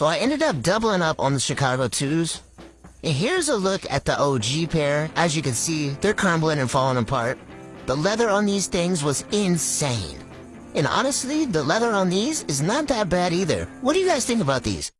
So I ended up doubling up on the Chicago 2s. And here's a look at the OG pair. As you can see, they're crumbling and falling apart. The leather on these things was insane. And honestly, the leather on these is not that bad either. What do you guys think about these?